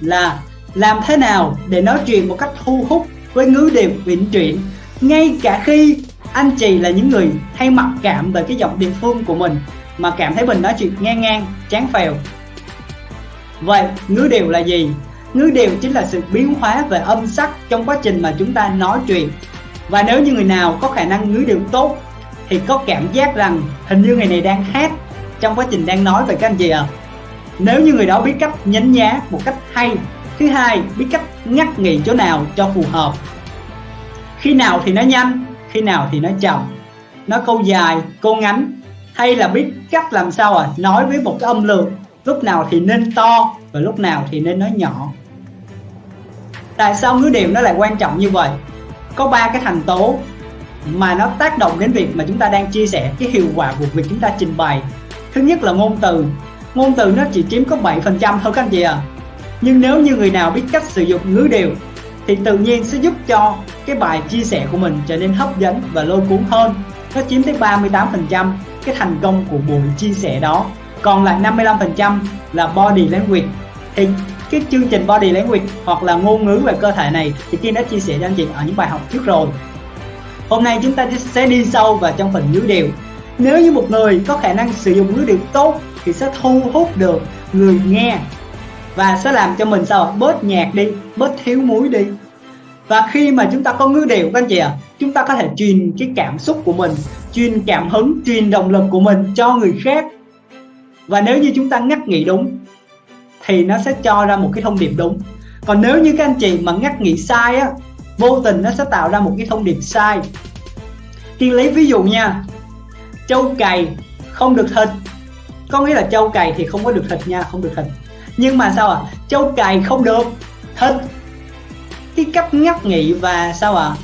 là làm thế nào để nói chuyện một cách thu hút với ngữ điệu uyển chuyển ngay cả khi anh chị là những người hay mặc cảm về cái giọng địa phương của mình, mà cảm thấy mình nói chuyện ngang ngang, chán phèo. Vậy, ngữ điệu là gì? Ngữ điệu chính là sự biến hóa về âm sắc trong quá trình mà chúng ta nói chuyện. Và nếu như người nào có khả năng ngữ điệu tốt, thì có cảm giác rằng hình như người này đang hát trong quá trình đang nói về các anh chị ạ. à nếu như người đó biết cách nhấn nhá một cách hay, thứ hai, biết cách ngắt nghỉ chỗ nào cho phù hợp. Khi nào thì nói nhanh, khi nào thì nói chậm. Nói câu dài, câu ngắn, hay là biết cách làm sao à? Nói với một cái âm lượng, lúc nào thì nên to và lúc nào thì nên nói nhỏ. Tại sao ngữ điệu nó lại quan trọng như vậy? Có ba cái thành tố mà nó tác động đến việc mà chúng ta đang chia sẻ, cái hiệu quả của việc chúng ta trình bày. Thứ nhất là ngôn từ ngôn từ nó chỉ chiếm có 7% thôi các anh chị à nhưng nếu như người nào biết cách sử dụng ngữ điệu, thì tự nhiên sẽ giúp cho cái bài chia sẻ của mình trở nên hấp dẫn và lôi cuốn hơn. Nó chiếm tới 38% cái thành công của buổi chia sẻ đó. Còn lại 55% là body language. Thì cái chương trình body language hoặc là ngôn ngữ về cơ thể này thì Kiên đã chia sẻ cho anh chị ở những bài học trước rồi. Hôm nay chúng ta sẽ đi sâu vào trong phần ngữ điệu nếu như một người có khả năng sử dụng ngữ điệu tốt thì sẽ thu hút được người nghe và sẽ làm cho mình sao bớt nhạc đi bớt thiếu muối đi. Và khi mà chúng ta có ngữ điệu các anh chị ạ à, chúng ta có thể truyền cái cảm xúc của mình truyền cảm hứng truyền động lực của mình cho người khác. Và nếu như chúng ta ngắt nghĩ đúng thì nó sẽ cho ra một cái thông điệp đúng. Còn nếu như các anh chị mà ngắt nghĩ sai á vô tình nó sẽ tạo ra một cái thông điệp sai. Kiên lấy ví dụ nha Châu cày không được thịt Có nghĩa là châu cày thì không có được thịt nha, Không được thịt Nhưng mà sao ạ? À? Châu cày không được thịt Cái cách ngắt nghị và sao ạ? À?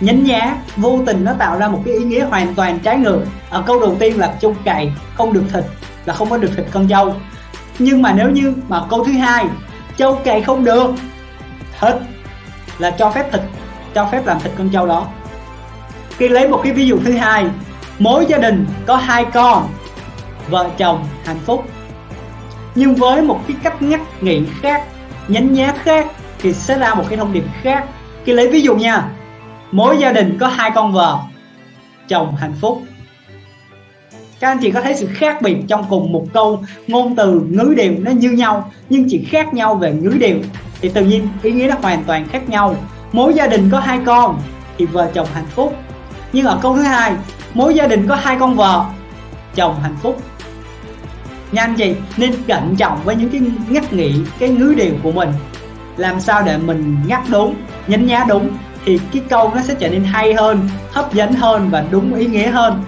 nhánh nhá, vô tình nó tạo ra một cái ý nghĩa hoàn toàn trái ngược. Ở câu đầu tiên là châu cày không được thịt là không có được thịt con dâu. Nhưng mà nếu như mà câu thứ hai, châu cày không được thịt là cho phép thịt cho phép làm thịt con trâu đó. Khi lấy một cái ví dụ thứ hai mỗi gia đình có hai con, vợ chồng hạnh phúc. Nhưng với một cái cách ngắt nghị khác, nhánh nhá khác, thì sẽ ra một cái thông điệp khác. Khi lấy ví dụ nha, mỗi gia đình có hai con vợ, chồng hạnh phúc. Các anh chị có thấy sự khác biệt trong cùng một câu ngôn từ ngữ điệu nó như nhau, nhưng chỉ khác nhau về ngữ điệu thì tự nhiên ý nghĩa nó hoàn toàn khác nhau. Mỗi gia đình có hai con thì vợ chồng hạnh phúc. Nhưng ở câu thứ hai mỗi gia đình có hai con vợ, chồng hạnh phúc. Nha anh chị, nên cẩn trọng với những cái ngắt nghĩ cái ngữ điệu của mình. Làm sao để mình ngắt đúng, nhấn nhá đúng, thì cái câu nó sẽ trở nên hay hơn, hấp dẫn hơn và đúng ý nghĩa hơn.